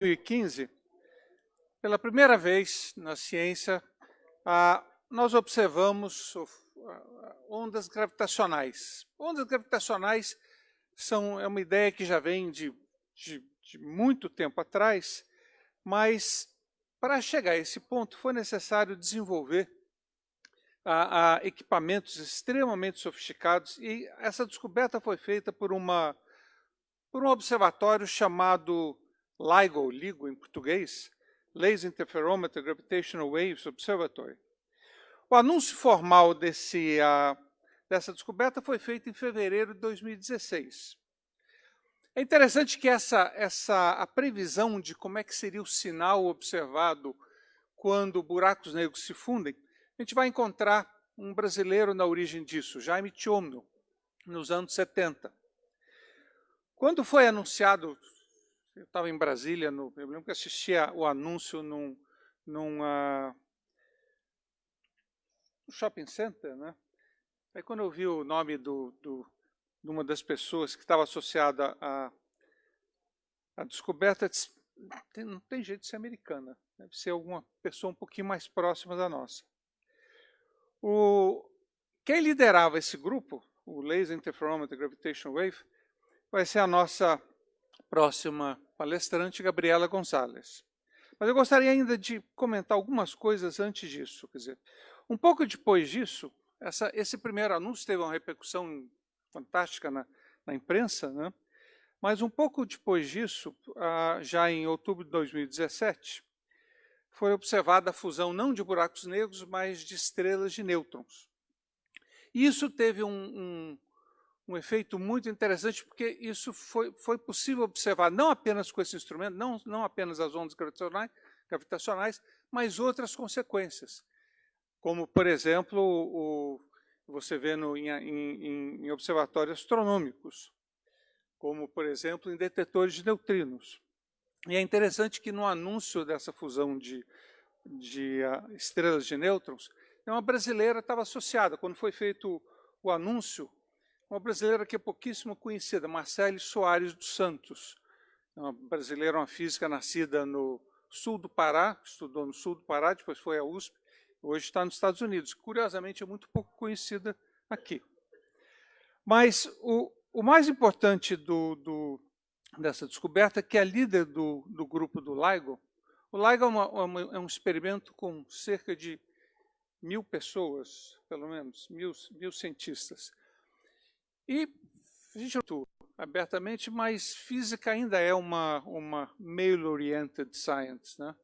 2015, pela primeira vez na ciência, nós observamos ondas gravitacionais. Ondas gravitacionais são, é uma ideia que já vem de, de, de muito tempo atrás, mas para chegar a esse ponto foi necessário desenvolver a, a equipamentos extremamente sofisticados e essa descoberta foi feita por, uma, por um observatório chamado LIGO, LIGO em português, Laser Interferometer Gravitational Waves Observatory. O anúncio formal desse, uh, dessa descoberta foi feito em fevereiro de 2016. É interessante que essa, essa, a previsão de como é que seria o sinal observado quando buracos negros se fundem, a gente vai encontrar um brasileiro na origem disso, Jaime Tchomno, nos anos 70. Quando foi anunciado eu estava em Brasília, no, eu lembro que assistia o anúncio num, num uh, shopping center, né? Aí quando eu vi o nome do, do, de uma das pessoas que estava associada à, à descoberta, disse, não tem jeito de ser americana, deve ser alguma pessoa um pouquinho mais próxima da nossa. O, quem liderava esse grupo, o Laser Interferometer Gravitational Wave, vai ser a nossa próxima palestrante Gabriela Gonçalves. Mas eu gostaria ainda de comentar algumas coisas antes disso. Quer dizer, um pouco depois disso, essa, esse primeiro anúncio teve uma repercussão fantástica na, na imprensa, né? mas um pouco depois disso, ah, já em outubro de 2017, foi observada a fusão não de buracos negros, mas de estrelas de nêutrons. Isso teve um, um, um efeito muito interessante, porque isso foi, foi possível observar não apenas com esse instrumento, não, não apenas as ondas gravitacionais, gravitacionais, mas outras consequências. Como, por exemplo, o, você vê no, em, em, em observatórios astronômicos, como, por exemplo, em detetores de neutrinos. E é interessante que no anúncio dessa fusão de, de uh, estrelas de nêutrons, uma brasileira estava associada. Quando foi feito o anúncio, uma brasileira que é pouquíssimo conhecida, Marcele Soares dos Santos. É uma brasileira, uma física nascida no sul do Pará, estudou no sul do Pará, depois foi à USP, hoje está nos Estados Unidos. Curiosamente, é muito pouco conhecida aqui. Mas o, o mais importante do, do, dessa descoberta é que a líder do, do grupo do LIGO, o LIGO é, uma, é um experimento com cerca de mil pessoas, pelo menos, mil, mil cientistas. E a gente não abertamente, mas física ainda é uma, uma male-oriented science. Né?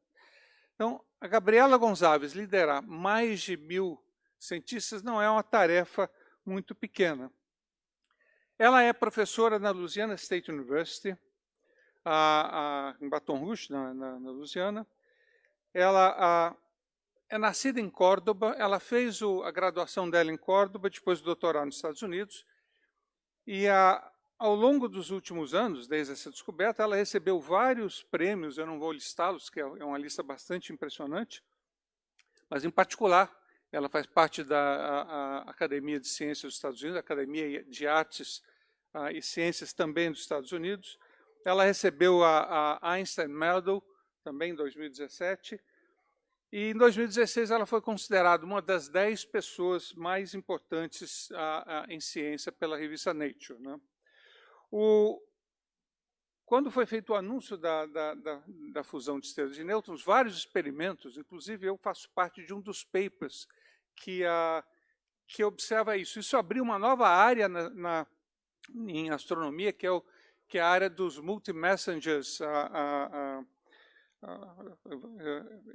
Então, a Gabriela Gonçalves liderar mais de mil cientistas não é uma tarefa muito pequena. Ela é professora na Louisiana State University, a, a, em Baton Rouge, na, na, na Louisiana. Ela a, é nascida em Córdoba, ela fez o, a graduação dela em Córdoba, depois o doutorado nos Estados Unidos, e a, ao longo dos últimos anos, desde essa descoberta, ela recebeu vários prêmios, eu não vou listá-los, que é, é uma lista bastante impressionante, mas em particular, ela faz parte da a, a Academia de Ciências dos Estados Unidos, Academia de Artes a, e Ciências também dos Estados Unidos. Ela recebeu a Einstein Medal, também em 2017, e em 2016 ela foi considerada uma das dez pessoas mais importantes a, a, em ciência pela revista Nature. Né? O, quando foi feito o anúncio da, da, da, da, fusão de estrelas de nêutrons, vários experimentos, inclusive eu faço parte de um dos papers que, a, que observa isso. Isso abriu uma nova área na, na em astronomia, que é, o, que é a área dos multi-messengers, a, a, uh,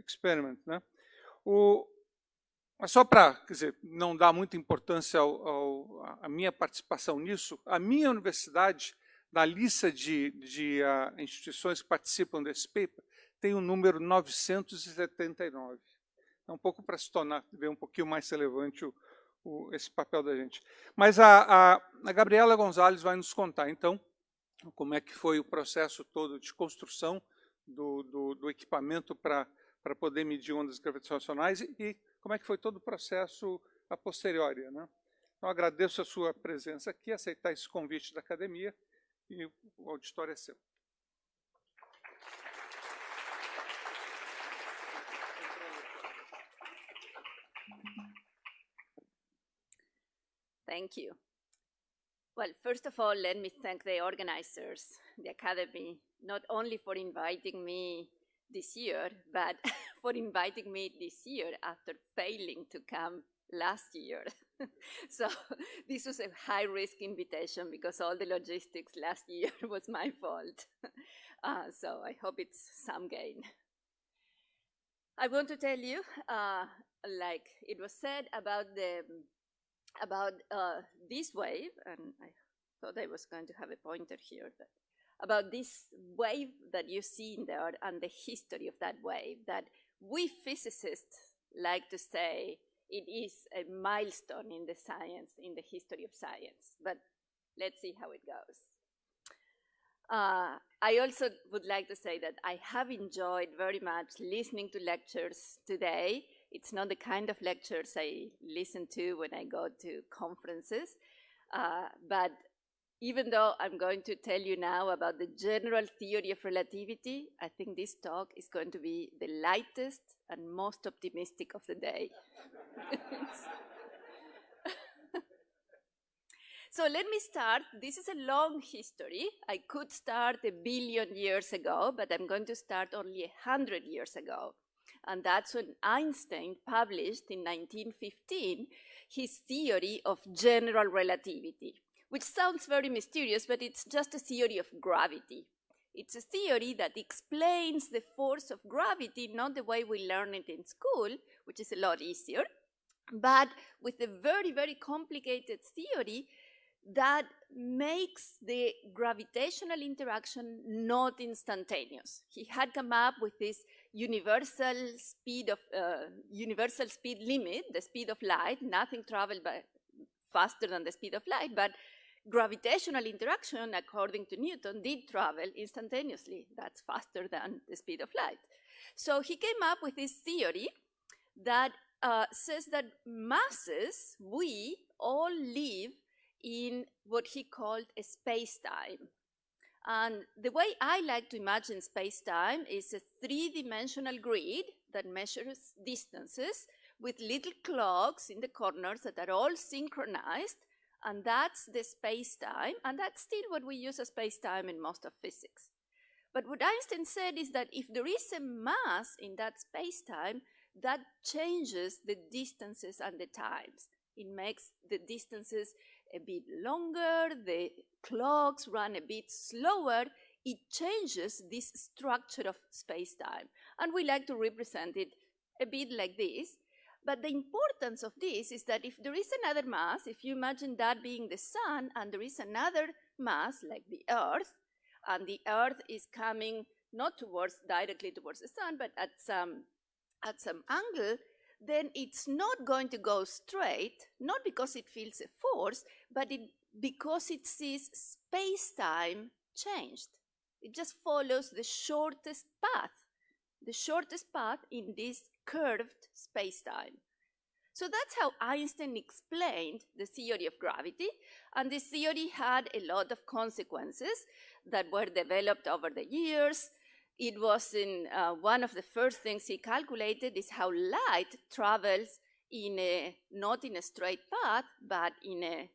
experiment. Né? O, só para não dar muita importância ao, ao, à minha participação nisso, a minha universidade, na lista de, de uh, instituições que participam desse paper, tem o número 979. É um pouco para se tornar, ver um pouquinho mais relevante o, o, esse papel da gente. Mas a, a, a Gabriela Gonzalez vai nos contar, então, como é que foi o processo todo de construção do, do, do equipamento para poder medir ondas gravitacionais e, e como é que foi todo o processo a posteriori. Né? Então, agradeço a sua presença aqui, aceitar esse convite da academia e o auditório é seu. Thank you. Well, first of all, let me thank the organizers the Academy, not only for inviting me this year, but for inviting me this year after failing to come last year. so this was a high risk invitation because all the logistics last year was my fault. Uh, so I hope it's some gain. I want to tell you, uh, like it was said about the about uh, this wave, and I thought I was going to have a pointer here, but about this wave that you see in there and the history of that wave, that we physicists like to say it is a milestone in the science, in the history of science. But let's see how it goes. Uh, I also would like to say that I have enjoyed very much listening to lectures today. It's not the kind of lectures I listen to when I go to conferences, uh, but even though I'm going to tell you now about the general theory of relativity, I think this talk is going to be the lightest and most optimistic of the day. so let me start. This is a long history. I could start a billion years ago, but I'm going to start only a hundred years ago. And that's when Einstein published in 1915 his theory of general relativity which sounds very mysterious, but it's just a theory of gravity. It's a theory that explains the force of gravity, not the way we learn it in school, which is a lot easier, but with a very, very complicated theory that makes the gravitational interaction not instantaneous. He had come up with this universal speed of uh, universal speed limit, the speed of light. Nothing traveled by faster than the speed of light, but gravitational interaction, according to Newton, did travel instantaneously. That's faster than the speed of light. So he came up with this theory that uh, says that masses, we all live in what he called a space-time. And the way I like to imagine space-time is a three-dimensional grid that measures distances with little clocks in the corners that are all synchronized and that's the space-time, and that's still what we use as space-time in most of physics. But what Einstein said is that if there is a mass in that space-time, that changes the distances and the times. It makes the distances a bit longer, the clocks run a bit slower, it changes this structure of space-time. And we like to represent it a bit like this. But the importance of this is that if there is another mass, if you imagine that being the sun, and there is another mass like the earth, and the earth is coming not towards directly towards the sun, but at some at some angle, then it's not going to go straight, not because it feels a force, but it, because it sees space-time changed. It just follows the shortest path, the shortest path in this curved spacetime. So that's how Einstein explained the theory of gravity, and this theory had a lot of consequences that were developed over the years. It was in uh, one of the first things he calculated is how light travels in a, not in a straight path, but in a,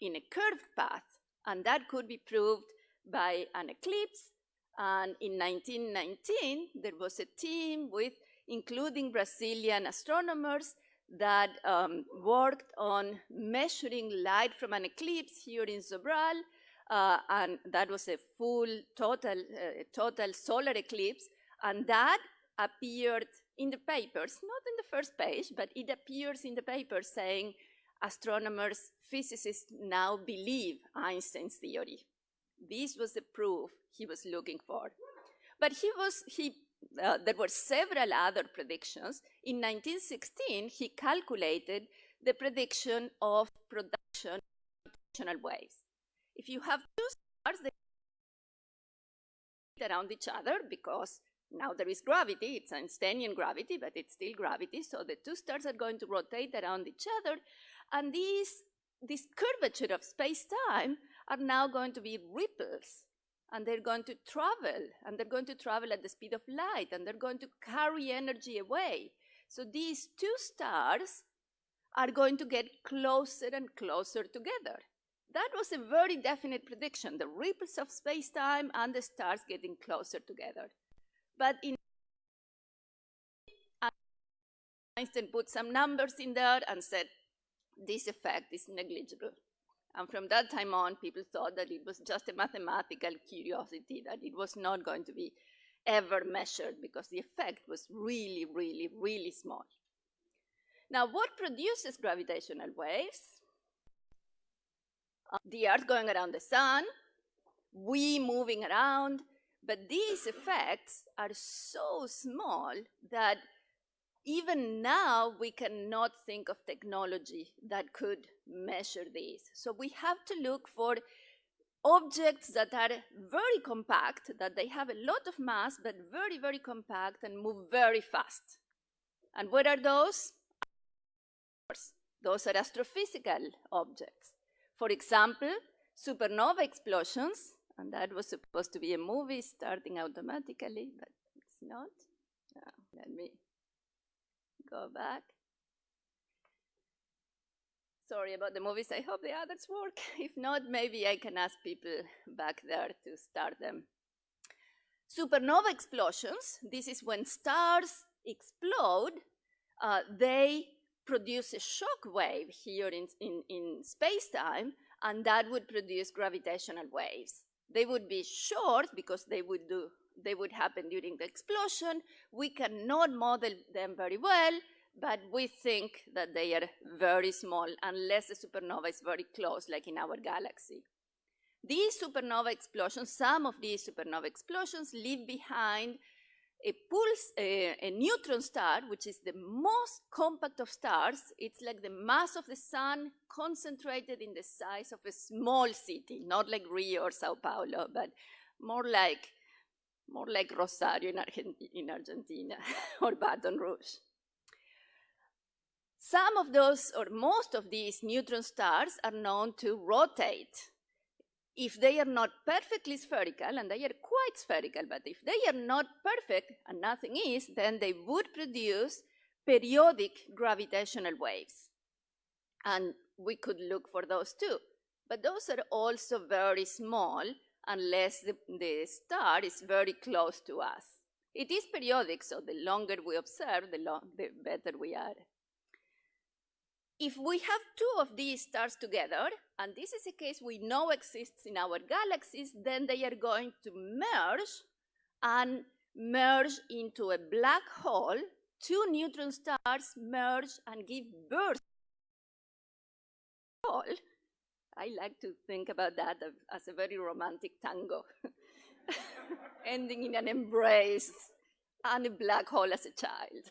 in a curved path. And that could be proved by an eclipse. And in 1919, there was a team with including Brazilian astronomers that um, worked on measuring light from an eclipse here in Sobral, uh, and that was a full total, uh, total solar eclipse, and that appeared in the papers, not in the first page, but it appears in the papers saying astronomers, physicists now believe Einstein's theory. This was the proof he was looking for. But he was, he uh, there were several other predictions. In 1916, he calculated the prediction of production of waves. If you have two stars, they around each other because now there is gravity, it's Einsteinian gravity, but it's still gravity, so the two stars are going to rotate around each other, and these, this curvature of space-time are now going to be ripples and they're going to travel, and they're going to travel at the speed of light, and they're going to carry energy away. So these two stars are going to get closer and closer together. That was a very definite prediction, the ripples of space-time and the stars getting closer together. But in Einstein put some numbers in there and said, this effect is negligible. And from that time on, people thought that it was just a mathematical curiosity, that it was not going to be ever measured because the effect was really, really, really small. Now, what produces gravitational waves? Uh, the Earth going around the sun, we moving around, but these effects are so small that even now we cannot think of technology that could measure these. So we have to look for objects that are very compact, that they have a lot of mass, but very, very compact and move very fast. And what are those? Those are astrophysical objects. For example, supernova explosions, and that was supposed to be a movie starting automatically, but it's not. Let me go back. Sorry about the movies. I hope the others work. If not, maybe I can ask people back there to start them. Supernova explosions, this is when stars explode, uh, they produce a shock wave here in, in, in space-time, and that would produce gravitational waves. They would be short because they would do they would happen during the explosion. We cannot model them very well, but we think that they are very small unless the supernova is very close, like in our galaxy. These supernova explosions, some of these supernova explosions leave behind a pulse, a, a, neutron star, which is the most compact of stars. It's like the mass of the sun concentrated in the size of a small city, not like Rio or Sao Paulo, but more like more like Rosario in, in Argentina or Baton Rouge. Some of those, or most of these neutron stars are known to rotate. If they are not perfectly spherical, and they are quite spherical, but if they are not perfect, and nothing is, then they would produce periodic gravitational waves. And we could look for those too. But those are also very small, unless the, the star is very close to us. It is periodic, so the longer we observe, the, long, the better we are. If we have two of these stars together, and this is a case we know exists in our galaxies, then they are going to merge and merge into a black hole. Two neutron stars merge and give birth to a hole I like to think about that as a very romantic tango, ending in an embrace and a black hole as a child.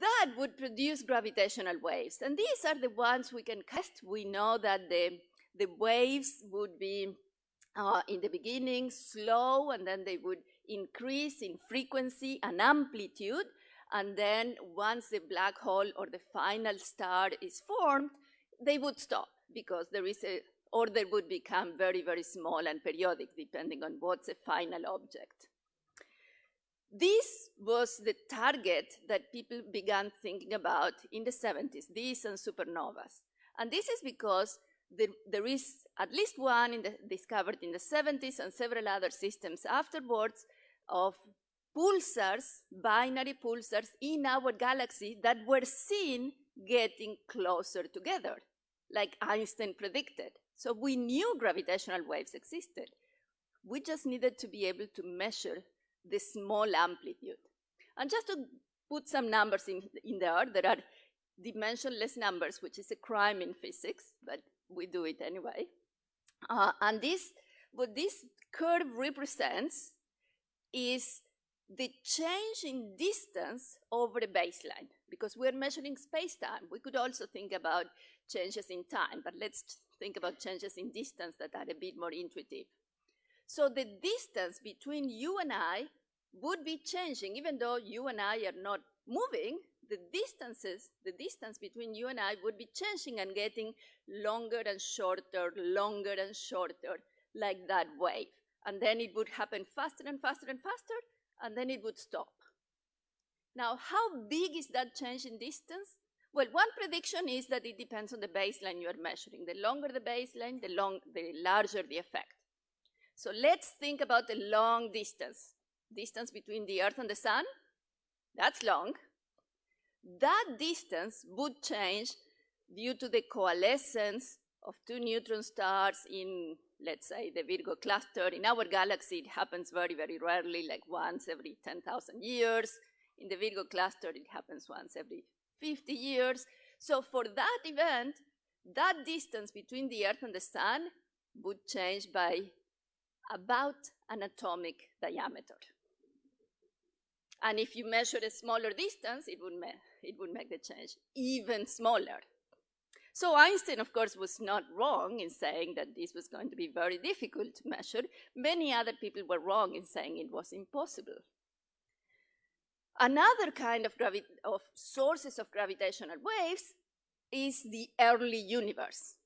that would produce gravitational waves. And these are the ones we can cast. We know that the, the waves would be, uh, in the beginning, slow, and then they would increase in frequency and amplitude. And then once the black hole or the final star is formed, they would stop because there is a, or they would become very, very small and periodic depending on what's the final object. This was the target that people began thinking about in the 70s, these and supernovas. And this is because there, there is at least one in the, discovered in the 70s and several other systems afterwards of pulsars, binary pulsars in our galaxy that were seen getting closer together like Einstein predicted. So we knew gravitational waves existed. We just needed to be able to measure the small amplitude. And just to put some numbers in, in there, there are dimensionless numbers, which is a crime in physics, but we do it anyway. Uh, and this, what this curve represents is the change in distance over a baseline, because we're measuring space-time. We could also think about changes in time, but let's think about changes in distance that are a bit more intuitive. So the distance between you and I would be changing, even though you and I are not moving, the distances, the distance between you and I would be changing and getting longer and shorter, longer and shorter, like that wave. And then it would happen faster and faster and faster, and then it would stop. Now, how big is that change in distance? Well, one prediction is that it depends on the baseline you are measuring. The longer the baseline, the, long, the larger the effect. So let's think about the long distance. Distance between the Earth and the Sun, that's long. That distance would change due to the coalescence of two neutron stars in, let's say, the Virgo cluster. In our galaxy, it happens very, very rarely, like once every 10,000 years. In the Virgo cluster, it happens once every 50 years. So for that event, that distance between the Earth and the Sun would change by about an atomic diameter. And if you measure a smaller distance, it would, it would make the change even smaller. So Einstein, of course, was not wrong in saying that this was going to be very difficult to measure. Many other people were wrong in saying it was impossible. Another kind of, of sources of gravitational waves is the early universe.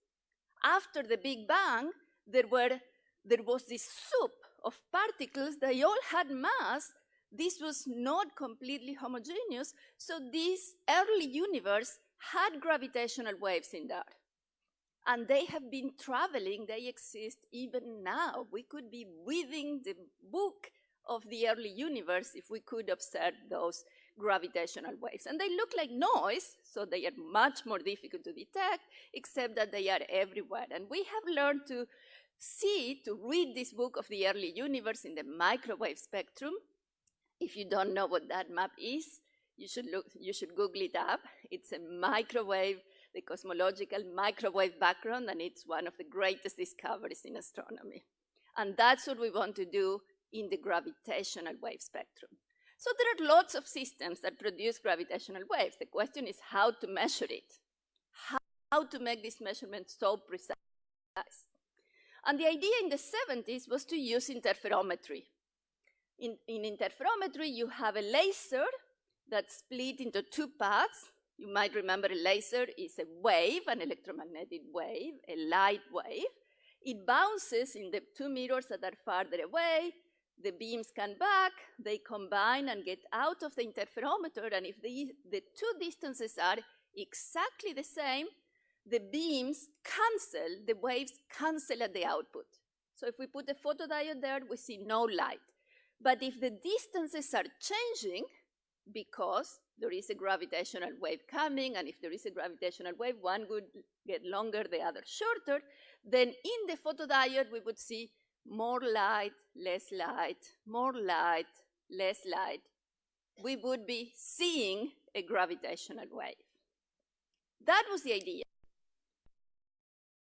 After the Big Bang, there, were, there was this soup of particles. They all had mass. This was not completely homogeneous. So this early universe had gravitational waves in there. And they have been traveling, they exist even now. We could be within the book of the early universe if we could observe those gravitational waves. And they look like noise, so they are much more difficult to detect, except that they are everywhere. And we have learned to see, to read this book of the early universe in the microwave spectrum. If you don't know what that map is, you should, look, you should Google it up. It's a microwave, the cosmological microwave background, and it's one of the greatest discoveries in astronomy. And that's what we want to do in the gravitational wave spectrum. So there are lots of systems that produce gravitational waves. The question is how to measure it, how, how to make this measurement so precise. And the idea in the 70s was to use interferometry. In, in interferometry, you have a laser that's split into two paths. You might remember a laser is a wave, an electromagnetic wave, a light wave. It bounces in the two mirrors that are farther away. The beams come back, they combine and get out of the interferometer, and if the, the two distances are exactly the same, the beams cancel, the waves cancel at the output. So if we put a photodiode there, we see no light. But if the distances are changing, because there is a gravitational wave coming, and if there is a gravitational wave, one would get longer, the other shorter, then in the photodiode we would see more light, less light, more light, less light. We would be seeing a gravitational wave. That was the idea.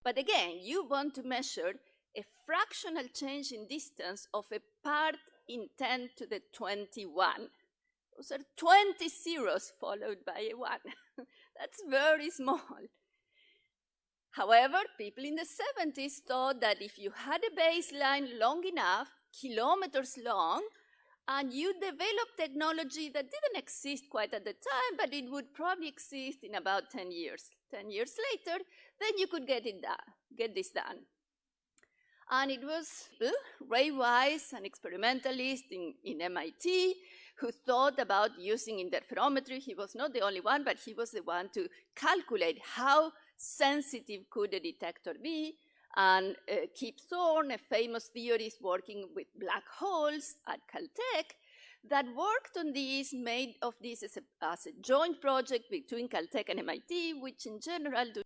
But again, you want to measure a fractional change in distance of a part in 10 to the 21. Those are 20 zeros followed by a 1. That's very small. However, people in the 70s thought that if you had a baseline long enough, kilometers long, and you developed technology that didn't exist quite at the time, but it would probably exist in about 10 years. 10 years later, then you could get it done, get this done. And it was Ray Weiss, an experimentalist in, in MIT, who thought about using interferometry. He was not the only one, but he was the one to calculate how sensitive could a detector be. And uh, Kip Thorne, a famous theorist working with black holes at Caltech, that worked on this, made of this as a, as a joint project between Caltech and MIT, which in general do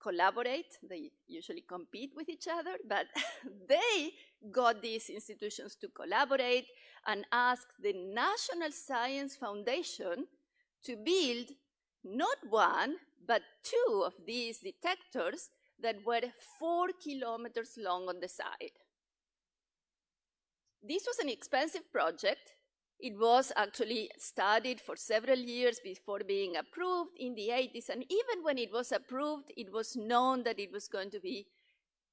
collaborate. They usually compete with each other, but they got these institutions to collaborate and asked the National Science Foundation to build not one, but two of these detectors that were four kilometers long on the side. This was an expensive project. It was actually studied for several years before being approved in the 80s, and even when it was approved, it was known that it was going to be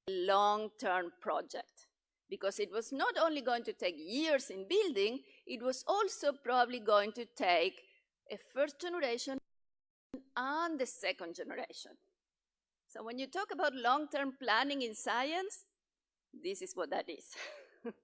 a long-term project because it was not only going to take years in building, it was also probably going to take a first generation and the second generation. So when you talk about long-term planning in science, this is what that is.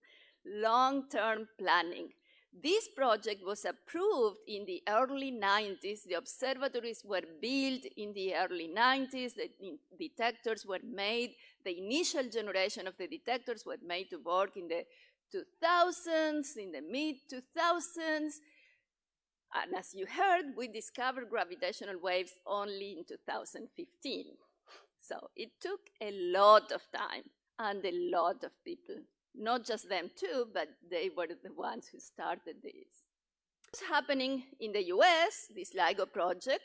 long-term planning. This project was approved in the early 90s. The observatories were built in the early 90s. The detectors were made. The initial generation of the detectors were made to work in the 2000s, in the mid 2000s. And as you heard, we discovered gravitational waves only in 2015. So it took a lot of time and a lot of people. Not just them too, but they were the ones who started this. It's happening in the US, this LIGO project,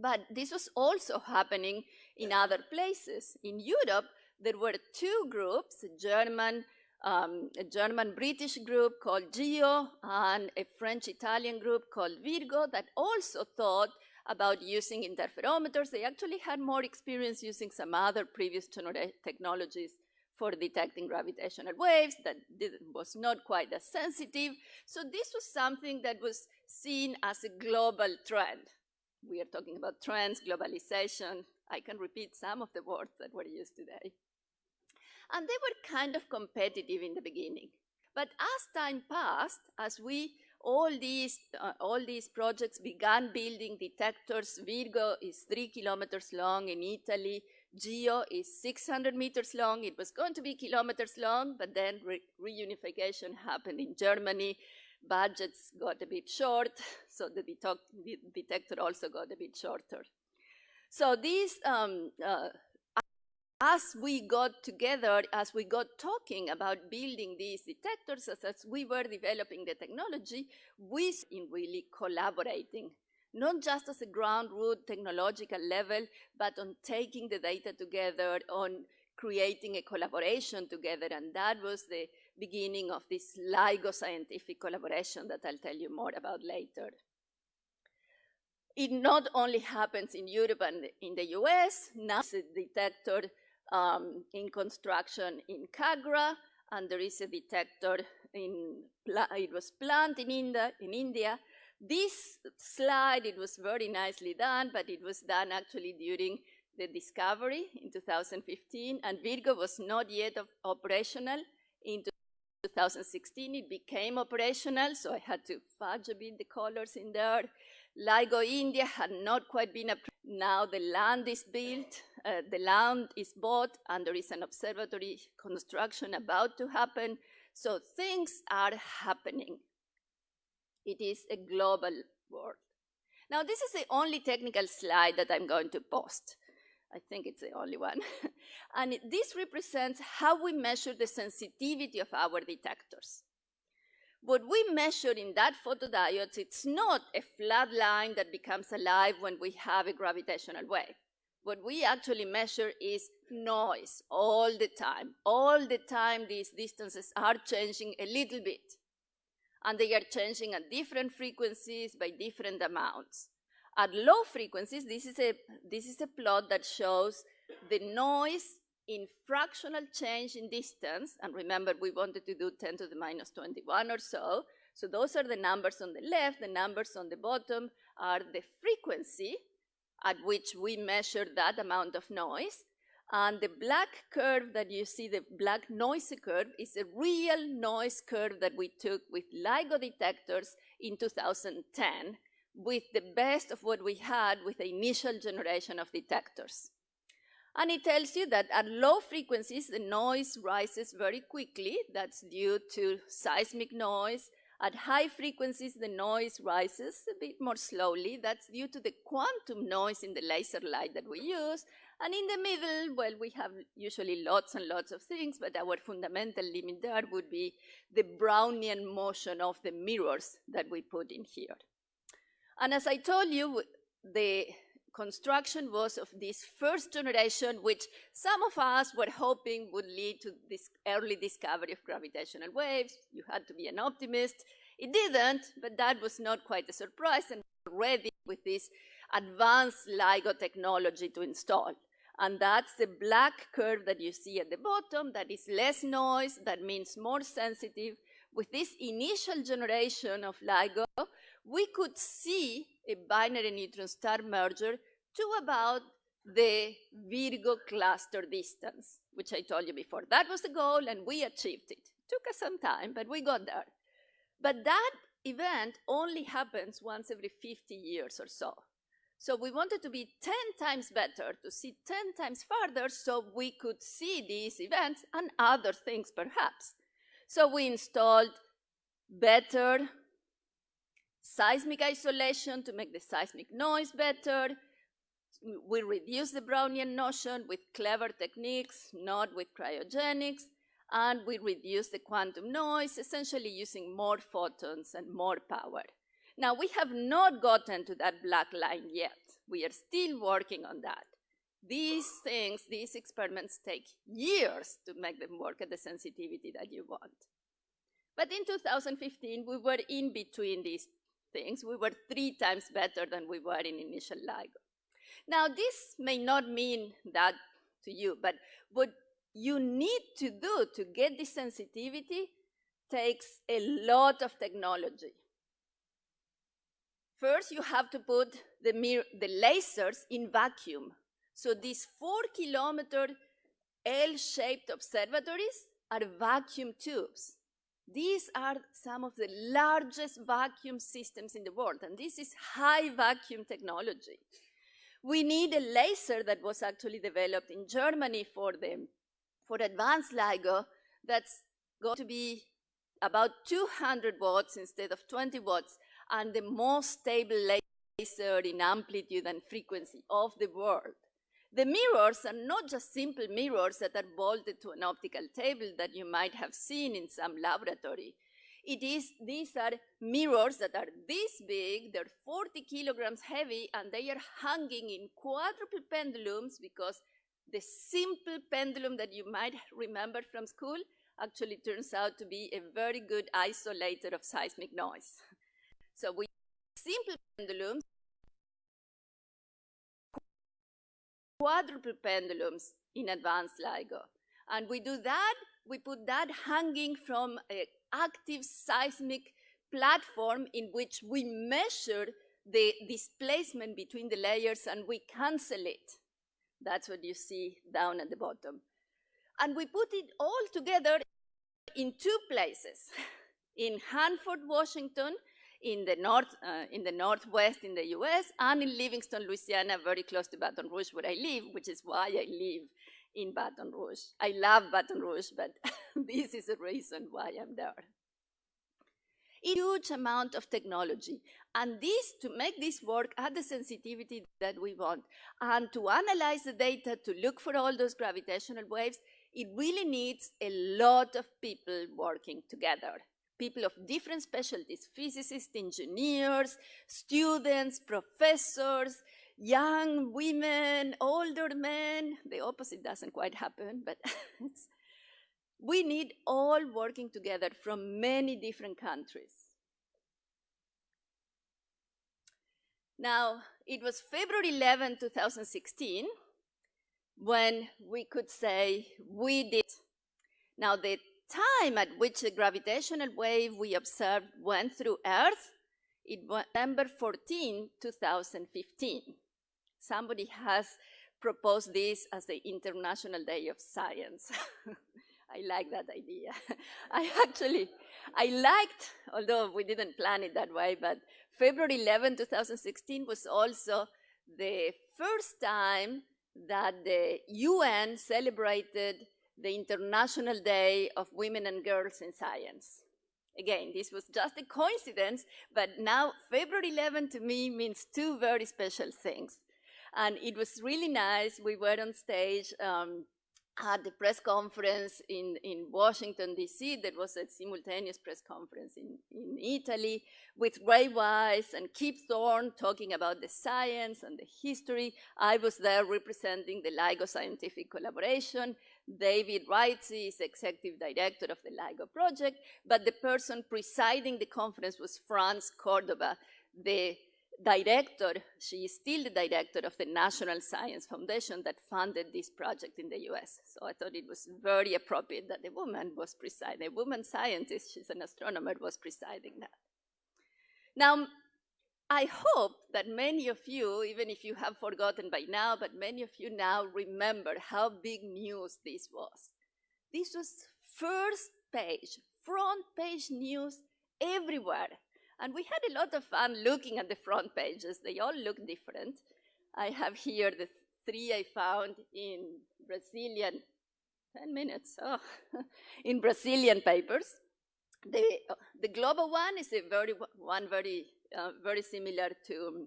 but this was also happening in other places. In Europe, there were two groups, German um, a German-British group called GEO and a French-Italian group called Virgo that also thought about using interferometers. They actually had more experience using some other previous technologies for detecting gravitational waves that was not quite as sensitive. So this was something that was seen as a global trend. We are talking about trends, globalization. I can repeat some of the words that were used today. And they were kind of competitive in the beginning. But as time passed, as we all these uh, all these projects began building detectors. Virgo is three kilometers long in Italy. Geo is 600 meters long. It was going to be kilometers long, but then re reunification happened in Germany. Budgets got a bit short, so the, detector also got a bit shorter. So these um, uh, as we got together, as we got talking about building these detectors, as, as we were developing the technology, we in really collaborating, not just as a ground root technological level, but on taking the data together, on creating a collaboration together, and that was the beginning of this LIGO scientific collaboration that I'll tell you more about later. It not only happens in Europe and in the US, now the detector um, in construction in Kagra, and there is a detector in, it was planned in India, in India. This slide, it was very nicely done, but it was done actually during the discovery in 2015, and Virgo was not yet operational. In 2016, it became operational, so I had to fudge a bit the colors in there. LIGO India had not quite been approved. Now the land is built, uh, the land is bought, and there is an observatory construction about to happen. So things are happening. It is a global world. Now this is the only technical slide that I'm going to post. I think it's the only one. and this represents how we measure the sensitivity of our detectors. What we measure in that photodiode, it's not a flat line that becomes alive when we have a gravitational wave. What we actually measure is noise all the time. All the time, these distances are changing a little bit. And they are changing at different frequencies by different amounts. At low frequencies, this is a, this is a plot that shows the noise in fractional change in distance, and remember we wanted to do 10 to the minus 21 or so, so those are the numbers on the left, the numbers on the bottom are the frequency at which we measure that amount of noise, and the black curve that you see, the black noise curve, is a real noise curve that we took with LIGO detectors in 2010 with the best of what we had with the initial generation of detectors. And it tells you that at low frequencies, the noise rises very quickly. That's due to seismic noise. At high frequencies, the noise rises a bit more slowly. That's due to the quantum noise in the laser light that we use. And in the middle, well, we have usually lots and lots of things, but our fundamental limit there would be the Brownian motion of the mirrors that we put in here. And as I told you, the construction was of this first generation, which some of us were hoping would lead to this early discovery of gravitational waves. You had to be an optimist. It didn't, but that was not quite a surprise, and ready with this advanced LIGO technology to install. And that's the black curve that you see at the bottom, that is less noise, that means more sensitive. With this initial generation of LIGO, we could see a binary neutron star merger to about the Virgo cluster distance, which I told you before. That was the goal, and we achieved it. Took us some time, but we got there. But that event only happens once every 50 years or so. So we wanted to be 10 times better, to see 10 times farther, so we could see these events and other things perhaps. So we installed better seismic isolation to make the seismic noise better. We reduce the Brownian motion with clever techniques, not with cryogenics and we reduce the quantum noise, essentially using more photons and more power. Now, we have not gotten to that black line yet. We are still working on that. These things, these experiments take years to make them work at the sensitivity that you want. But in 2015, we were in between these things. We were three times better than we were in initial LIGO. Now, this may not mean that to you, but what you need to do to get this sensitivity takes a lot of technology. First, you have to put the, the lasers in vacuum. So these four kilometer L-shaped observatories are vacuum tubes. These are some of the largest vacuum systems in the world, and this is high vacuum technology. We need a laser that was actually developed in Germany for the for advanced LIGO, that's going to be about 200 watts instead of 20 watts, and the most stable laser in amplitude and frequency of the world. The mirrors are not just simple mirrors that are bolted to an optical table that you might have seen in some laboratory. It is, these are mirrors that are this big, they're 40 kilograms heavy, and they are hanging in quadruple pendulums because the simple pendulum that you might remember from school actually turns out to be a very good isolator of seismic noise. So we simple pendulums, quadruple pendulums in advanced LIGO. And we do that, we put that hanging from an active seismic platform in which we measure the displacement between the layers and we cancel it. That's what you see down at the bottom. And we put it all together in two places, in Hanford, Washington, in the, north, uh, in the northwest in the US, and in Livingston, Louisiana, very close to Baton Rouge, where I live, which is why I live in Baton Rouge. I love Baton Rouge, but this is the reason why I'm there A huge amount of technology. And this, to make this work at the sensitivity that we want, and to analyze the data to look for all those gravitational waves, it really needs a lot of people working together. People of different specialties, physicists, engineers, students, professors, young women, older men. The opposite doesn't quite happen, but we need all working together from many different countries. Now, it was February 11, 2016, when we could say we did. Now, the time at which the gravitational wave we observed went through Earth, it was September 14, 2015. Somebody has proposed this as the International Day of Science. I like that idea. I actually, I liked, although we didn't plan it that way, but February 11, 2016 was also the first time that the UN celebrated the International Day of Women and Girls in Science. Again, this was just a coincidence, but now February 11 to me means two very special things. And it was really nice. We were on stage um, at the press conference in, in Washington, D.C. There was a simultaneous press conference in, in Italy with Ray Weiss and Kip Thorne talking about the science and the history. I was there representing the LIGO scientific collaboration. David Reitze is executive director of the LIGO project, but the person presiding the conference was France Córdova, the director, she is still the director of the National Science Foundation that funded this project in the US. So I thought it was very appropriate that a woman was presiding, a woman scientist, she's an astronomer, was presiding that. Now, I hope that many of you, even if you have forgotten by now, but many of you now remember how big news this was. This was first page, front page news everywhere. And we had a lot of fun looking at the front pages. They all look different. I have here the three I found in Brazilian, 10 minutes, oh, in Brazilian papers. The, the global one is a very, one very, uh, very similar to,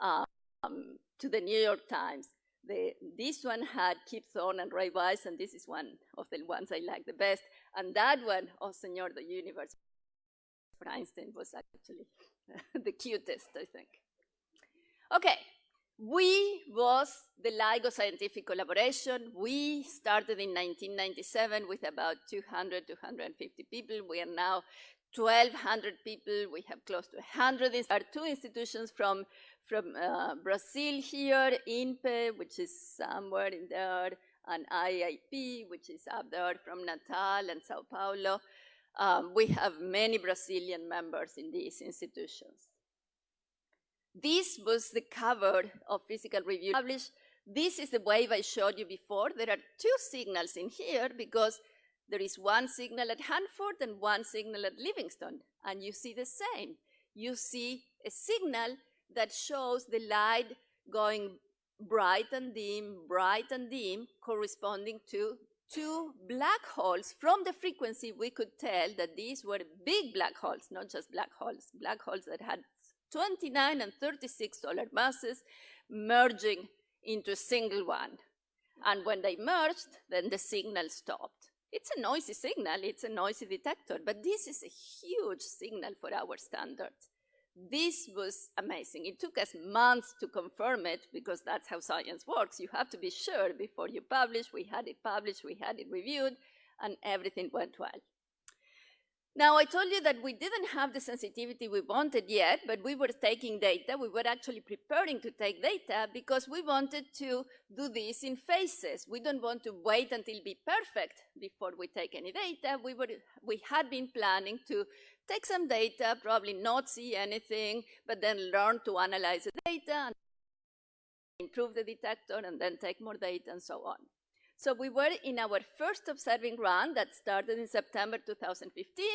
um, to the New York Times. The, this one had Kip Thorne and Ray Weiss, and this is one of the ones I like the best. And that one, Oh Senor, the Universe, for Einstein was actually the cutest, I think. Okay, we was the LIGO scientific collaboration. We started in 1997 with about 200, 250 people. We are now 1,200 people. We have close to 100. These are two institutions from, from uh, Brazil here, INPE, which is somewhere in there, and IIP, which is up there from Natal and Sao Paulo. Um, we have many Brazilian members in these institutions. This was the cover of Physical Review published. This is the wave I showed you before. There are two signals in here because there is one signal at Hanford and one signal at Livingston, and you see the same. You see a signal that shows the light going bright and dim, bright and dim, corresponding to two black holes. From the frequency, we could tell that these were big black holes, not just black holes, black holes that had 29 and 36 solar masses merging into a single one. And when they merged, then the signal stopped. It's a noisy signal, it's a noisy detector, but this is a huge signal for our standards. This was amazing. It took us months to confirm it because that's how science works. You have to be sure before you publish. We had it published, we had it reviewed, and everything went well. Now, I told you that we didn't have the sensitivity we wanted yet, but we were taking data. We were actually preparing to take data because we wanted to do this in phases. We don't want to wait until be perfect before we take any data. We, were, we had been planning to take some data, probably not see anything, but then learn to analyze the data and improve the detector and then take more data and so on. So we were in our first observing run that started in September 2015.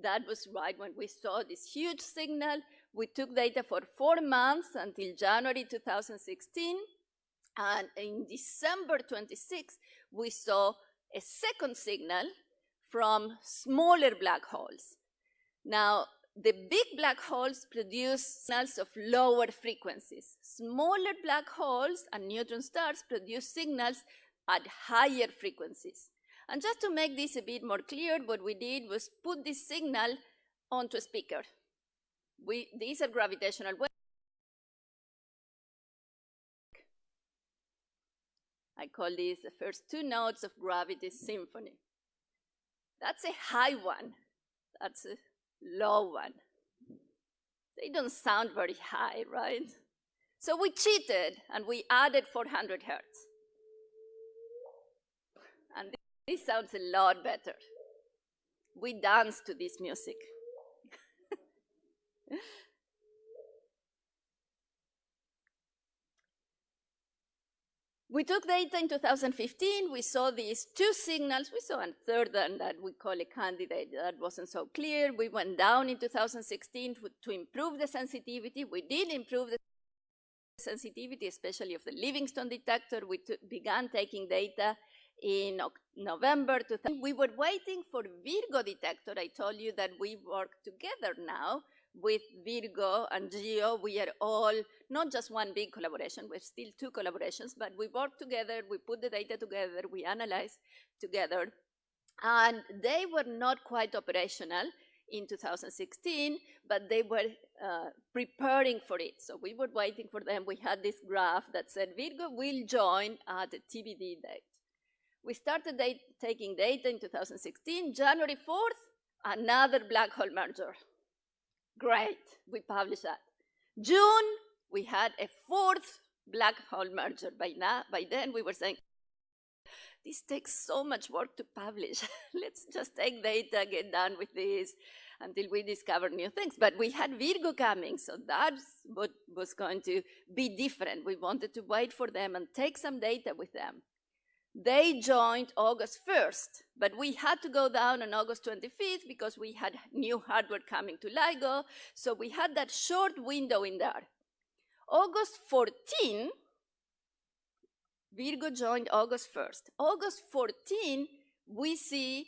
That was right when we saw this huge signal. We took data for four months until January 2016. And in December 26, we saw a second signal from smaller black holes. Now, the big black holes produce signals of lower frequencies. Smaller black holes and neutron stars produce signals at higher frequencies. And just to make this a bit more clear, what we did was put this signal onto a speaker. We, these are gravitational waves. I call these the first two notes of gravity symphony. That's a high one. That's a low one. They don't sound very high, right? So we cheated and we added 400 hertz. And this sounds a lot better. We dance to this music. We took data in 2015. We saw these two signals. We saw a third one that we call a candidate that wasn't so clear. We went down in 2016 to, to improve the sensitivity. We did improve the sensitivity, especially of the Livingston detector. We began taking data in November 2000. We were waiting for Virgo detector. I told you that we work together now with Virgo and Geo. We are all not just one big collaboration, we're still two collaborations, but we work together, we put the data together, we analyze together. And they were not quite operational in 2016, but they were uh, preparing for it. So we were waiting for them. We had this graph that said Virgo will join at a TBD date. We started date, taking data in 2016. January 4th, another black hole merger. Great, we published that. June, we had a fourth black hole merger. By, now, by then, we were saying, this takes so much work to publish. Let's just take data, get done with this until we discover new things. But we had Virgo coming, so that's what was going to be different. We wanted to wait for them and take some data with them. They joined August 1st, but we had to go down on August 25th because we had new hardware coming to LIGO, so we had that short window in there. August 14, Virgo joined August 1st. August 14, we see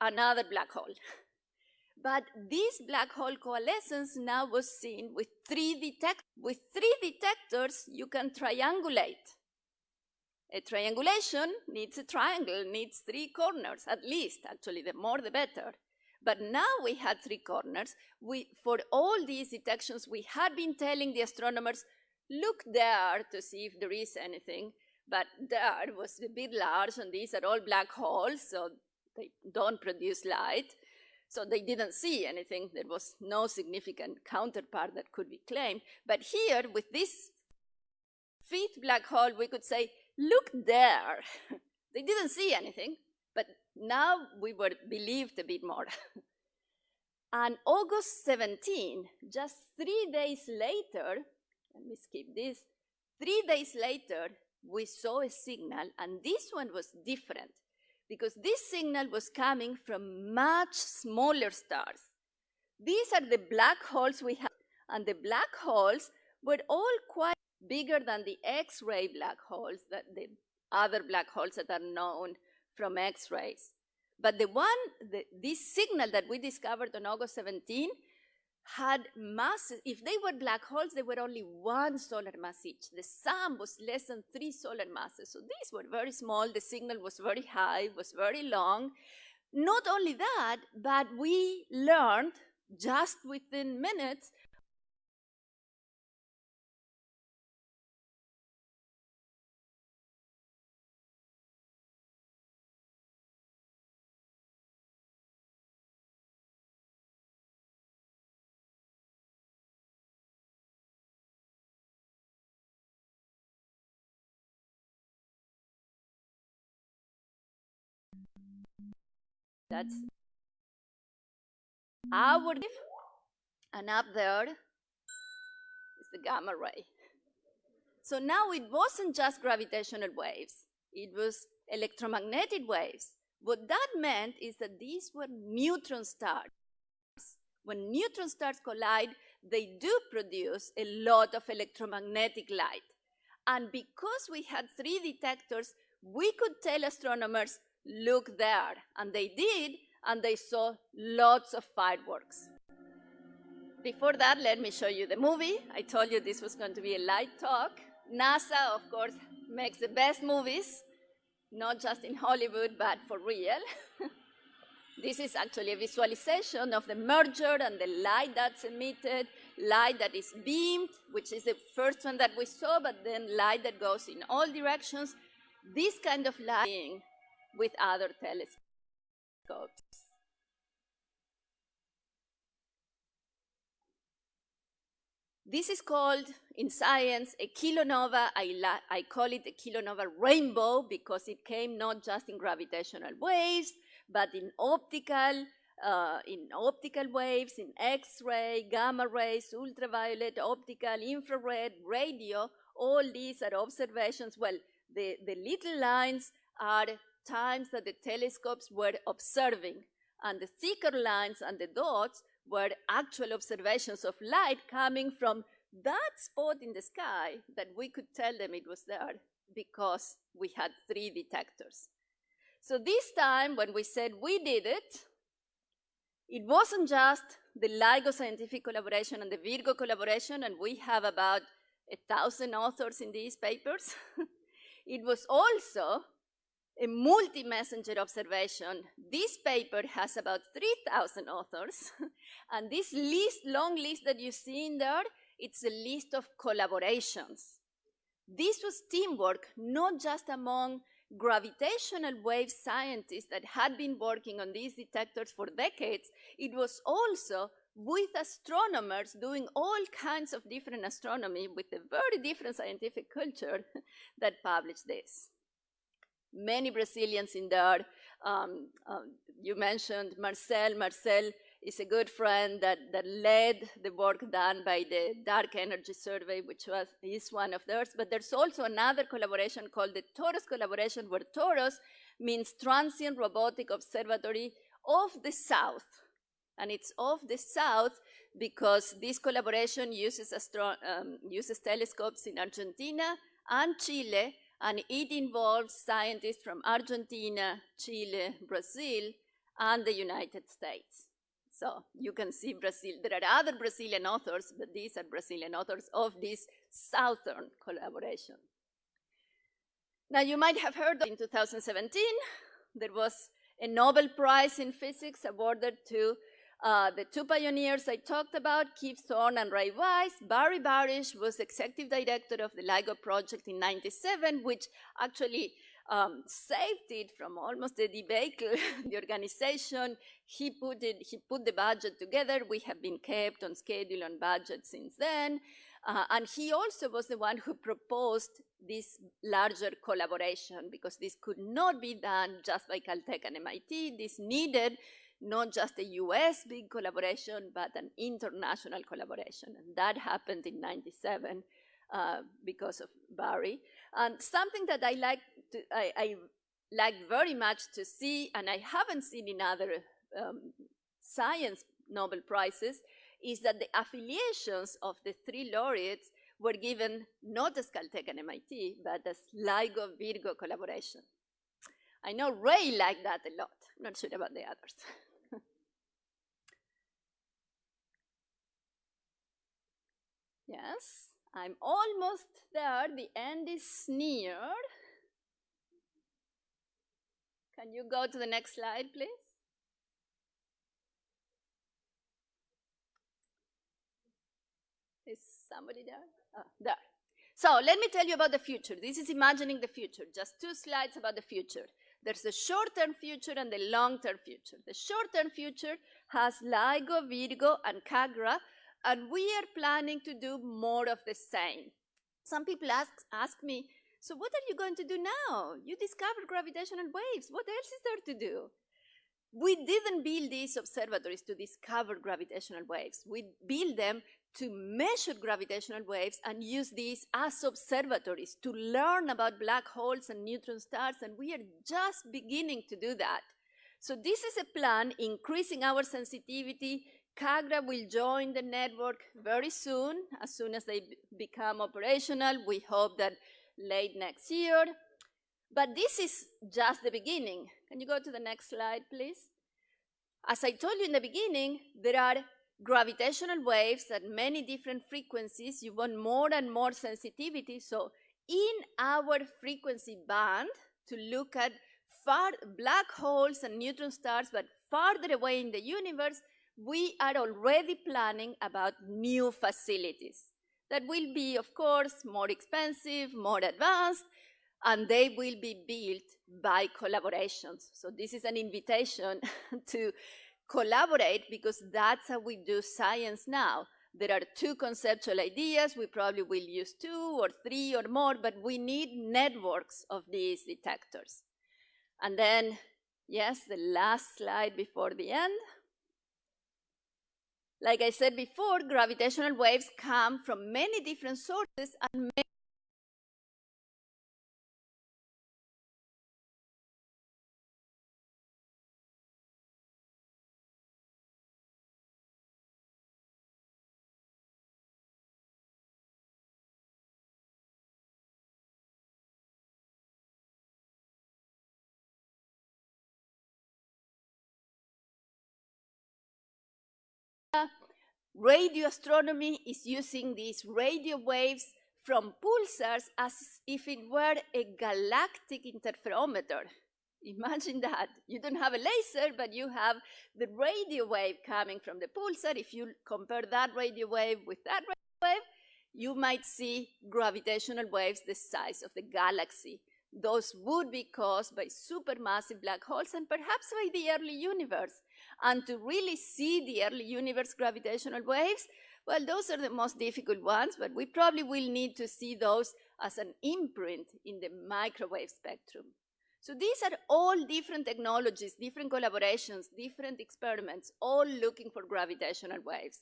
another black hole. But this black hole coalescence now was seen with three detectors. With three detectors, you can triangulate. A triangulation needs a triangle, needs three corners, at least, actually, the more the better. But now we had three corners. We, for all these detections, we had been telling the astronomers, look there to see if there is anything. But there was a bit large, and these are all black holes, so they don't produce light. So they didn't see anything. There was no significant counterpart that could be claimed. But here, with this fifth black hole, we could say, look there. they didn't see anything, but now we were believed a bit more. and August 17, just three days later, let me skip this, three days later, we saw a signal, and this one was different because this signal was coming from much smaller stars. These are the black holes we have, and the black holes were all quite bigger than the X-ray black holes, that the other black holes that are known from X-rays. But the one, the, this signal that we discovered on August 17 had masses, if they were black holes, they were only one solar mass each. The sum was less than three solar masses. So these were very small, the signal was very high, was very long. Not only that, but we learned just within minutes That's our and up there is the gamma ray. So now it wasn't just gravitational waves, it was electromagnetic waves. What that meant is that these were neutron stars. When neutron stars collide, they do produce a lot of electromagnetic light. And because we had three detectors, we could tell astronomers look there. And they did, and they saw lots of fireworks. Before that, let me show you the movie. I told you this was going to be a light talk. NASA, of course, makes the best movies, not just in Hollywood, but for real. this is actually a visualization of the merger and the light that's emitted, light that is beamed, which is the first one that we saw, but then light that goes in all directions. This kind of lighting with other telescopes. This is called, in science, a kilonova. I, I, call it a kilonova rainbow because it came not just in gravitational waves, but in optical, uh, in optical waves, in X-ray, gamma rays, ultraviolet, optical, infrared, radio. All these are observations. Well, the, the little lines are times that the telescopes were observing, and the thicker lines and the dots were actual observations of light coming from that spot in the sky that we could tell them it was there because we had three detectors. So this time, when we said we did it, it wasn't just the LIGO scientific collaboration and the Virgo collaboration, and we have about a thousand authors in these papers. it was also a multi-messenger observation. This paper has about 3,000 authors, and this list, long list that you see in there, it's a list of collaborations. This was teamwork, not just among gravitational wave scientists that had been working on these detectors for decades, it was also with astronomers doing all kinds of different astronomy with a very different scientific culture that published this many Brazilians in there. Um, um, you mentioned Marcelle. Marcelle is a good friend that, that led the work done by the Dark Energy Survey, which was, is one of theirs. But there's also another collaboration called the TOROS collaboration, where TOROS means Transient Robotic Observatory of the South. And it's of the South because this collaboration uses, um, uses telescopes in Argentina and Chile, and it involves scientists from Argentina, Chile, Brazil, and the United States. So you can see Brazil. There are other Brazilian authors, but these are Brazilian authors of this southern collaboration. Now you might have heard that in 2017, there was a Nobel Prize in Physics awarded to uh, the two pioneers I talked about, Kip Thorne and Ray Weiss. Barry Barish was executive director of the LIGO project in 97, which actually um, saved it from almost the debacle, the organization. He put, it, he put the budget together. We have been kept on schedule and budget since then. Uh, and he also was the one who proposed this larger collaboration because this could not be done just by Caltech and MIT. This needed not just a US big collaboration, but an international collaboration. And that happened in 97 uh, because of Barry. And something that I like, to, I, I like very much to see, and I haven't seen in other um, science Nobel Prizes, is that the affiliations of the three laureates were given not as Caltech and MIT, but as LIGO Virgo collaboration. I know Ray liked that a lot. I'm not sure about the others. yes. I'm almost there. The end is near. Can you go to the next slide, please? Is somebody there? Oh, there. So let me tell you about the future. This is imagining the future. Just two slides about the future. There's a short-term future and the long-term future. The short-term future has LIGO, Virgo, and KAGRA and we are planning to do more of the same. Some people ask, ask me, so what are you going to do now? You discovered gravitational waves. What else is there to do? We didn't build these observatories to discover gravitational waves. We built them to measure gravitational waves and use these as observatories to learn about black holes and neutron stars, and we are just beginning to do that. So this is a plan increasing our sensitivity, KAGRA will join the network very soon, as soon as they become operational. We hope that late next year. But this is just the beginning. Can you go to the next slide, please? As I told you in the beginning, there are gravitational waves at many different frequencies. You want more and more sensitivity. So in our frequency band, to look at far black holes and neutron stars, but farther away in the universe, we are already planning about new facilities that will be, of course, more expensive, more advanced, and they will be built by collaborations. So this is an invitation to collaborate because that's how we do science now. There are two conceptual ideas. We probably will use two or three or more, but we need networks of these detectors. And then, yes, the last slide before the end. Like I said before, gravitational waves come from many different sources and many radio astronomy is using these radio waves from pulsars as if it were a galactic interferometer. Imagine that. You don't have a laser, but you have the radio wave coming from the pulsar. If you compare that radio wave with that radio wave, you might see gravitational waves the size of the galaxy. Those would be caused by supermassive black holes and perhaps by the early universe. And to really see the early universe gravitational waves, well, those are the most difficult ones, but we probably will need to see those as an imprint in the microwave spectrum. So these are all different technologies, different collaborations, different experiments, all looking for gravitational waves.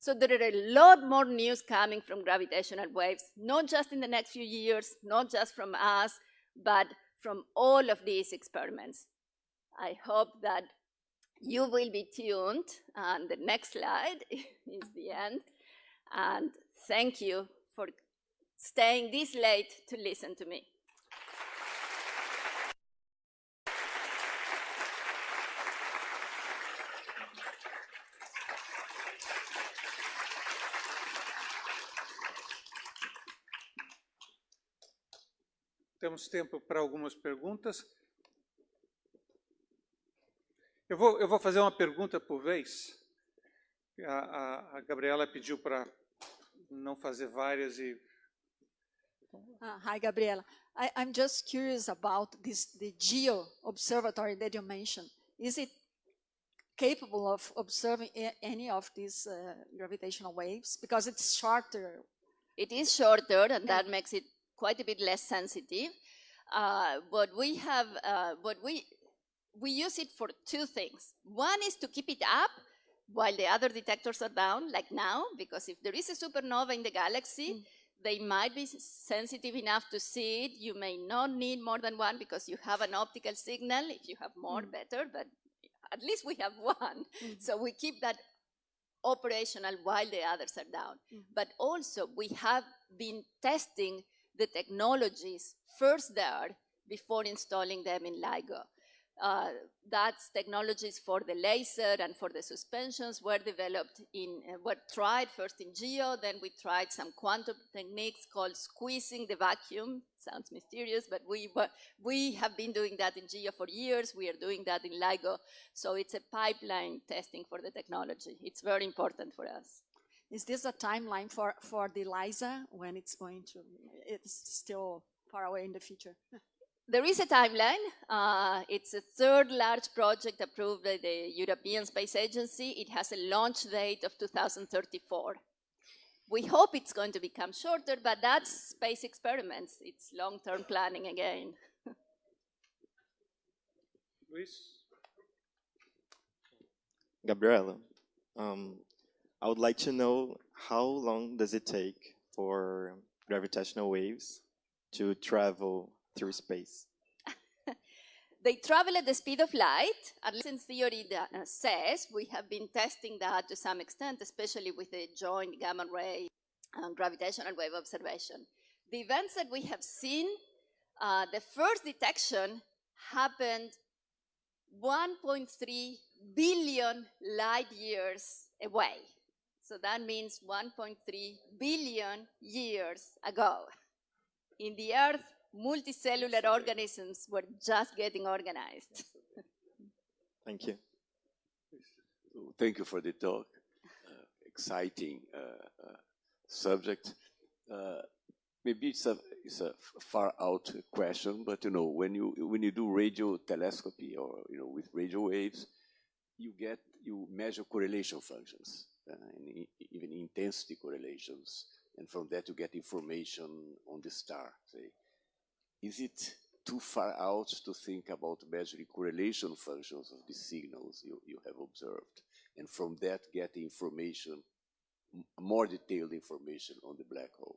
So there are a lot more news coming from gravitational waves, not just in the next few years, not just from us, but from all of these experiments. I hope that you will be tuned, and the next slide is the end. And thank you for staying this late to listen to me. Temos tempo para algumas perguntas. Eu vou, eu vou fazer uma pergunta por vez. A, a, a Gabriela pediu para não fazer várias e. Uh, hi, Gabriela. I, I'm just curious about this the Geo Observatory that you mentioned. Is it capable of observing any of these uh, gravitational waves? Because it's shorter. It is shorter, and yeah. that makes it quite a bit less sensitive. Uh, but we have, uh, but we we use it for two things. One is to keep it up while the other detectors are down, like now, because if there is a supernova in the galaxy, mm. they might be sensitive enough to see it. You may not need more than one because you have an optical signal. If you have more, mm. better, but at least we have one. Mm. So we keep that operational while the others are down. Mm. But also, we have been testing the technologies first there before installing them in LIGO. Uh, that's technologies for the laser and for the suspensions were developed in, uh, were tried first in GEO, then we tried some quantum techniques called squeezing the vacuum. Sounds mysterious, but we, were, we have been doing that in GEO for years. We are doing that in LIGO. So it's a pipeline testing for the technology. It's very important for us. Is this a timeline for, for the LISA when it's going to, it's still far away in the future? there is a timeline. Uh, it's a third large project approved by the European Space Agency. It has a launch date of 2034. We hope it's going to become shorter, but that's space experiments. It's long-term planning again. Luis? Gabriela, um, I would like to know how long does it take for gravitational waves to travel through space? they travel at the speed of light, at least in theory that uh, says. We have been testing that to some extent, especially with the joint gamma ray and gravitational wave observation. The events that we have seen, uh, the first detection happened 1.3 billion light years away. So that means 1.3 billion years ago. In the Earth, multicellular organisms were just getting organized. Thank you. Thank you for the talk. Uh, exciting uh, uh, subject. Uh, maybe it's a it's a far out question, but you know when you when you do radio telescopy or you know with radio waves, you get you measure correlation functions uh, and even intensity correlations, and from that you get information on the star. Say, is it too far out to think about measuring correlation functions of the signals you, you have observed, and from that get information, more detailed information on the black hole,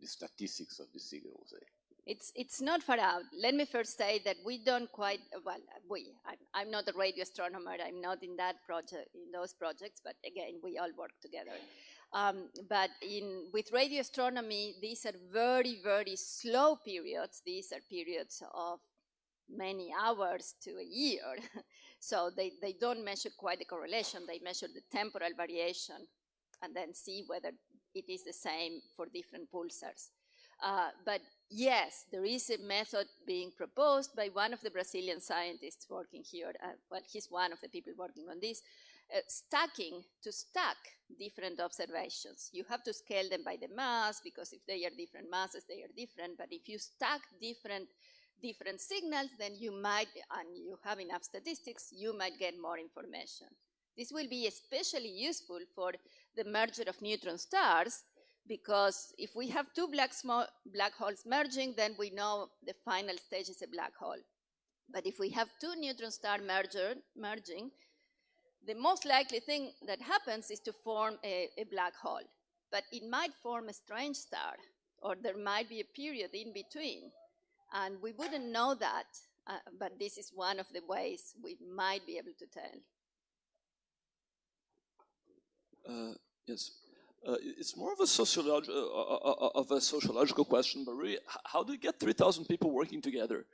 the statistics of the signals. Eh? It's, it's not far out. Let me first say that we don't quite, well, we, I'm, I'm not a radio astronomer, I'm not in that project, in those projects, but again, we all work together. Um, but in, with radio astronomy, these are very, very slow periods. These are periods of many hours to a year. so they, they don't measure quite the correlation. They measure the temporal variation and then see whether it is the same for different pulsars. Uh, but yes, there is a method being proposed by one of the Brazilian scientists working here. Uh, well, he's one of the people working on this, uh, stacking to stack different observations. You have to scale them by the mass because if they are different masses, they are different. But if you stack different different signals, then you might, and you have enough statistics, you might get more information. This will be especially useful for the merger of neutron stars because if we have two black, small, black holes merging, then we know the final stage is a black hole. But if we have two neutron star merger, merging, the most likely thing that happens is to form a, a black hole. But it might form a strange star, or there might be a period in between. And we wouldn't know that, uh, but this is one of the ways we might be able to tell. Uh, yes. Uh, it's more of a, sociolog uh, uh, uh, of a sociological question, but really, how do you get 3,000 people working together?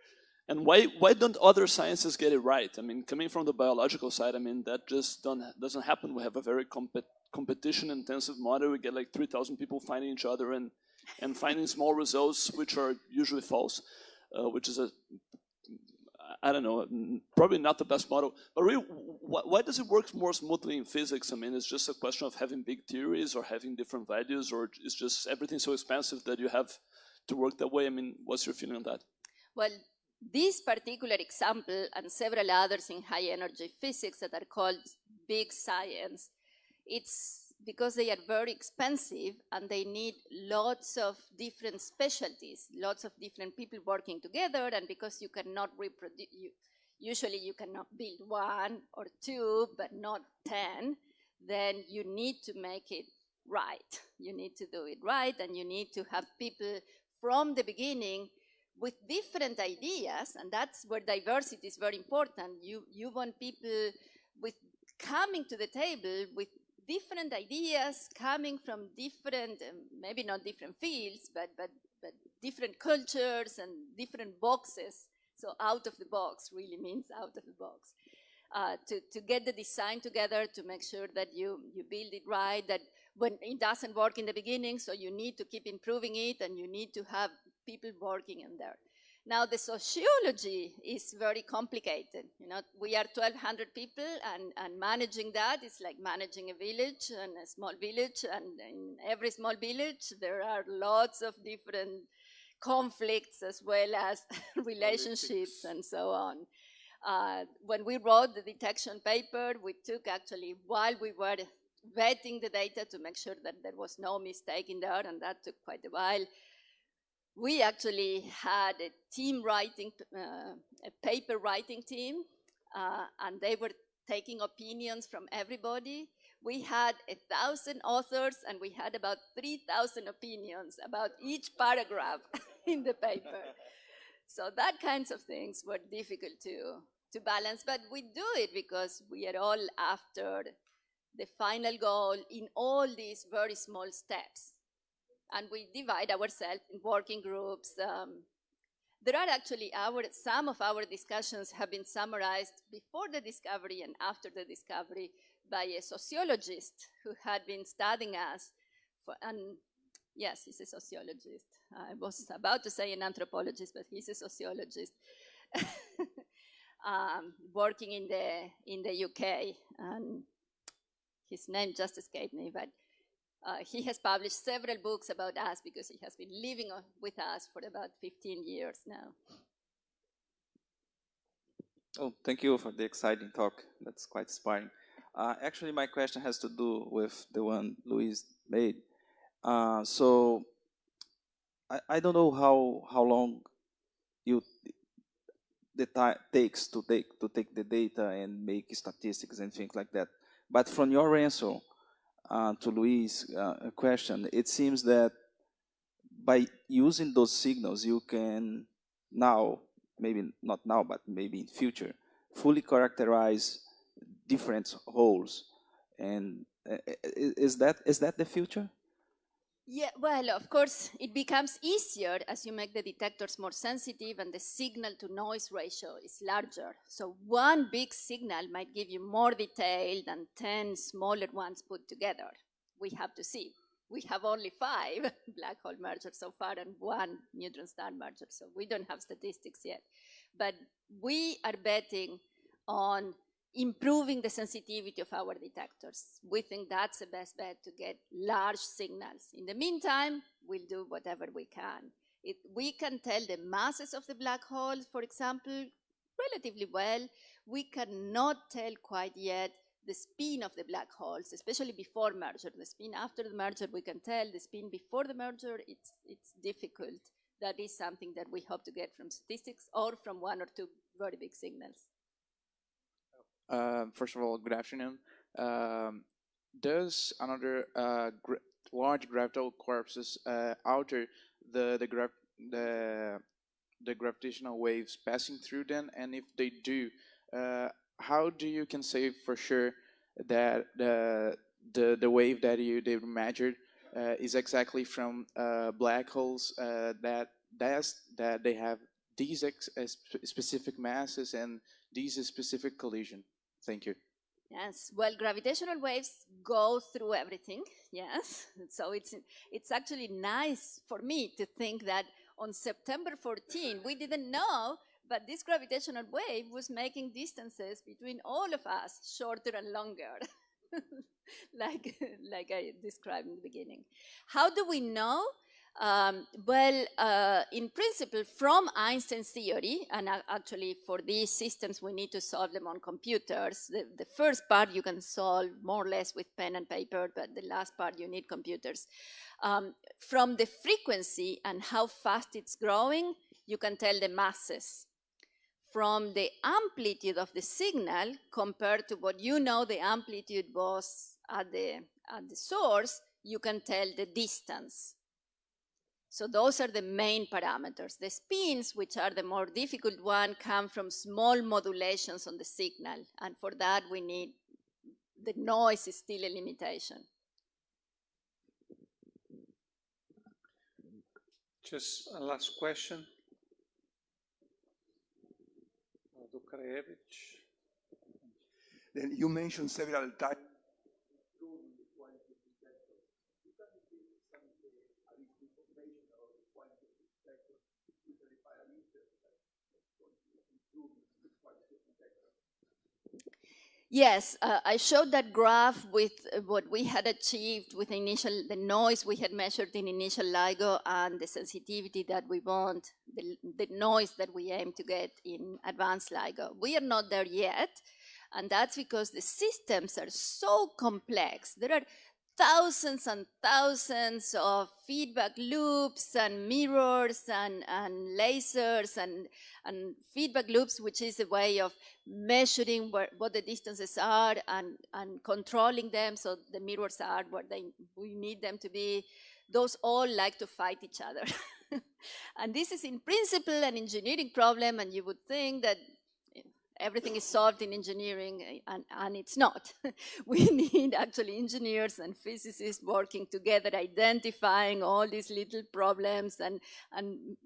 And why, why don't other sciences get it right? I mean, coming from the biological side, I mean, that just don't, doesn't happen. We have a very compet competition intensive model. We get like 3,000 people finding each other and, and finding small results, which are usually false, uh, which is a, I don't know, probably not the best model. But really, why, why does it work more smoothly in physics? I mean, it's just a question of having big theories or having different values, or it's just everything so expensive that you have to work that way? I mean, what's your feeling on that? Well, this particular example and several others in high energy physics that are called big science, it's because they are very expensive and they need lots of different specialties, lots of different people working together, and because you cannot reproduce, you, usually you cannot build one or two, but not 10, then you need to make it right. You need to do it right, and you need to have people from the beginning with different ideas, and that's where diversity is very important. You, you want people with coming to the table with different ideas coming from different, um, maybe not different fields, but, but, but different cultures and different boxes. So out of the box really means out of the box. Uh, to, to get the design together, to make sure that you, you build it right, that when it doesn't work in the beginning, so you need to keep improving it and you need to have people working in there. Now the sociology is very complicated. You know, we are 1,200 people and, and managing that is like managing a village and a small village and in every small village there are lots of different conflicts as well as relationships and so on. Uh, when we wrote the detection paper, we took actually, while we were vetting the data to make sure that there was no mistake in there, and that took quite a while, we actually had a team writing, uh, a paper writing team, uh, and they were taking opinions from everybody. We had a thousand authors, and we had about 3,000 opinions about each paragraph in the paper. So that kinds of things were difficult to, to balance, but we do it because we are all after the final goal in all these very small steps and we divide ourselves in working groups. Um, there are actually our, some of our discussions have been summarized before the discovery and after the discovery by a sociologist who had been studying us. For, and yes, he's a sociologist. I was about to say an anthropologist, but he's a sociologist. um, working in the, in the UK. And his name just escaped me, but uh, he has published several books about us because he has been living with us for about 15 years now. Oh, thank you for the exciting talk. That's quite inspiring. Uh, actually, my question has to do with the one Luis made. Uh, so, I, I don't know how how long you the time takes to take to take the data and make statistics and things like that. But from your answer, uh, to Luis' uh, question, it seems that by using those signals, you can now, maybe not now, but maybe in future, fully characterize different holes. And uh, is that is that the future? Yeah, well, of course, it becomes easier as you make the detectors more sensitive and the signal to noise ratio is larger. So one big signal might give you more detail than 10 smaller ones put together. We have to see. We have only five black hole mergers so far and one neutron star merger, so we don't have statistics yet. But we are betting on improving the sensitivity of our detectors. We think that's the best bet to get large signals. In the meantime, we'll do whatever we can. It, we can tell the masses of the black holes, for example, relatively well. We cannot tell quite yet the spin of the black holes, especially before merger. The spin after the merger, we can tell. The spin before the merger, it's, it's difficult. That is something that we hope to get from statistics or from one or two very big signals. Uh, first of all, good afternoon. Um, does another uh, large gravitational corpses uh, alter the the, gra the the gravitational waves passing through them? And if they do, uh, how do you can say for sure that the the the wave that you they measured uh, is exactly from uh, black holes that that's, that they have these specific masses and these specific collision? Thank you. Yes, well, gravitational waves go through everything, yes. So it's, it's actually nice for me to think that on September 14, we didn't know, but this gravitational wave was making distances between all of us shorter and longer, like, like I described in the beginning. How do we know? Um, well, uh, in principle, from Einstein's theory, and actually for these systems we need to solve them on computers. The, the, first part you can solve more or less with pen and paper, but the last part you need computers. Um, from the frequency and how fast it's growing, you can tell the masses. From the amplitude of the signal compared to what you know the amplitude was at the, at the source, you can tell the distance. So those are the main parameters. The spins, which are the more difficult one, come from small modulations on the signal. And for that, we need, the noise is still a limitation. Just a last question. Then you mentioned several times Yes, uh, I showed that graph with uh, what we had achieved with initial, the noise we had measured in initial LIGO and the sensitivity that we want, the, the noise that we aim to get in advanced LIGO. We are not there yet, and that's because the systems are so complex. There are thousands and thousands of feedback loops and mirrors and, and lasers and, and feedback loops, which is a way of measuring where, what the distances are and, and controlling them so the mirrors are where they, we need them to be. Those all like to fight each other. and this is in principle an engineering problem and you would think that everything is solved in engineering, eh, and, and it's not. we need actually engineers and physicists working together, identifying all these little problems and, and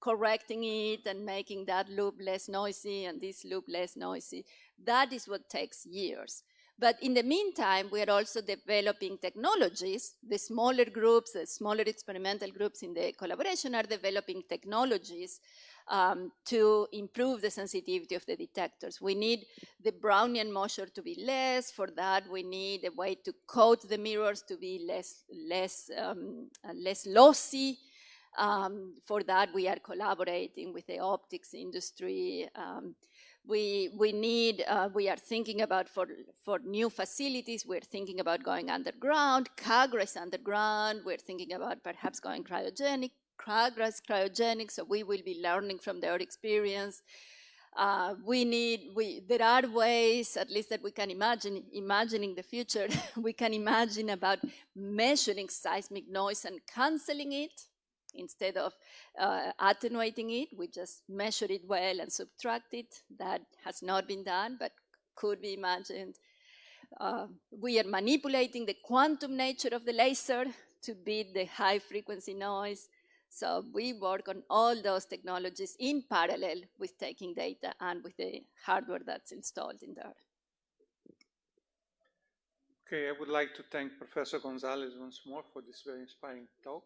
correcting it and making that loop less noisy and this loop less noisy. That is what takes years. But in the meantime, we are also developing technologies. The smaller groups, the smaller experimental groups in the collaboration are developing technologies um, to improve the sensitivity of the detectors. We need the Brownian motion to be less. For that, we need a way to coat the mirrors to be less, less, um, uh, less lossy. Um, for that, we are collaborating with the optics industry. Um, we, we need, uh, we are thinking about for, for new facilities, we're thinking about going underground, KAGRA underground, we're thinking about perhaps going cryogenic, progress cryogenics, so we will be learning from their experience. Uh, we need, we, there are ways, at least that we can imagine, imagining the future, we can imagine about measuring seismic noise and canceling it instead of uh, attenuating it. We just measure it well and subtract it. That has not been done, but could be imagined. Uh, we are manipulating the quantum nature of the laser to beat the high frequency noise. So we work on all those technologies in parallel with taking data and with the hardware that's installed in there. Okay, I would like to thank Professor Gonzalez once more for this very inspiring talk.